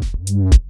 Mm-hmm.